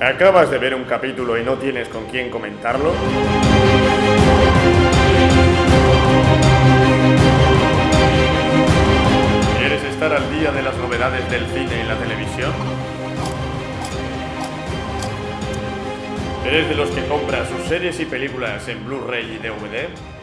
¿Acabas de ver un capítulo y no tienes con quién comentarlo? ¿Quieres estar al día de las novedades del cine y la televisión? ¿Eres de los que compra sus series y películas en Blu-ray y DVD?